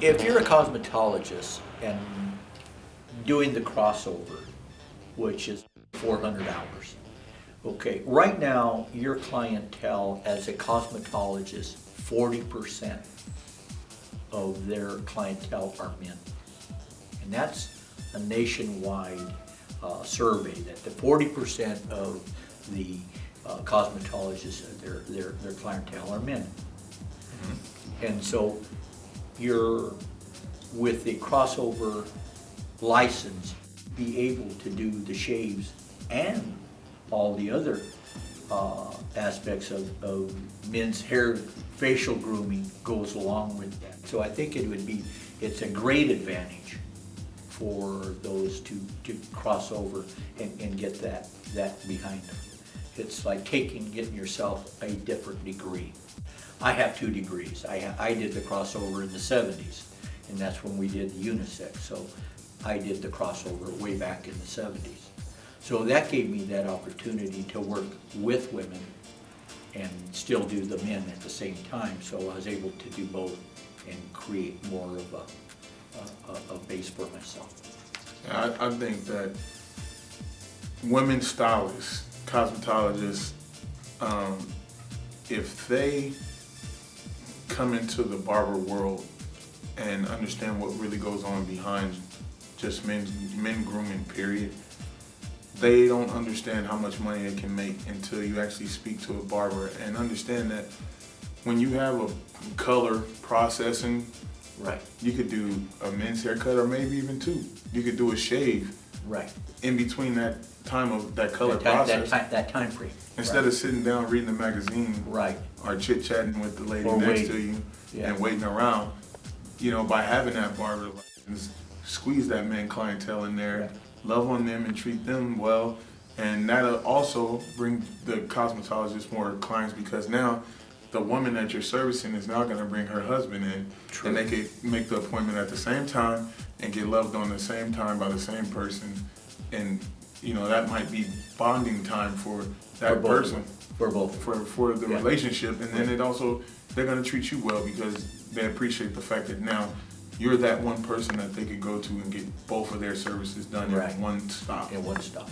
If you're a cosmetologist and doing the crossover, which is 400 hours, okay, right now, your clientele as a cosmetologist, 40% of their clientele are men. And that's a nationwide uh, survey, that the 40% of the uh, cosmetologists, their, their, their clientele are men. And so you're, with the crossover license, be able to do the shaves and all the other uh, aspects of, of men's hair, facial grooming goes along with that. So I think it would be, it's a great advantage for those to, to cross over and, and get that, that behind them. It's like taking, getting yourself a different degree. I have two degrees. I, I did the crossover in the seventies, and that's when we did the unisex, so I did the crossover way back in the seventies. So that gave me that opportunity to work with women and still do the men at the same time, so I was able to do both and create more of a, a, a base for myself. I, I think that women stylists, cosmetologists, um, if they come into the barber world and understand what really goes on behind just men, men grooming, period, they don't understand how much money they can make until you actually speak to a barber and understand that when you have a color processing Right, you could do a men's haircut or maybe even two. You could do a shave right. in between that time of that color That time, that process. time, that time frame. Instead Right. of sitting down reading the magazine Right, or chit chatting with the lady Or next waiting. to you Yeah. and waiting around, you know, by having that barber license, squeeze that man clientele in there, Right. love on them and treat them well. And that'll also bring the cosmetologist more clients because now the woman that you're servicing is now gonna bring her husband in. True. And they could make the appointment at the same time and get loved on the same time by the same person. And, you know, that might be bonding time for For that of person. For both. for for the Yeah. relationship, and then it also they're gonna treat you well because they appreciate the fact that now you're that one person that they could go to and get both of their services done Right. in one stop. in one stop.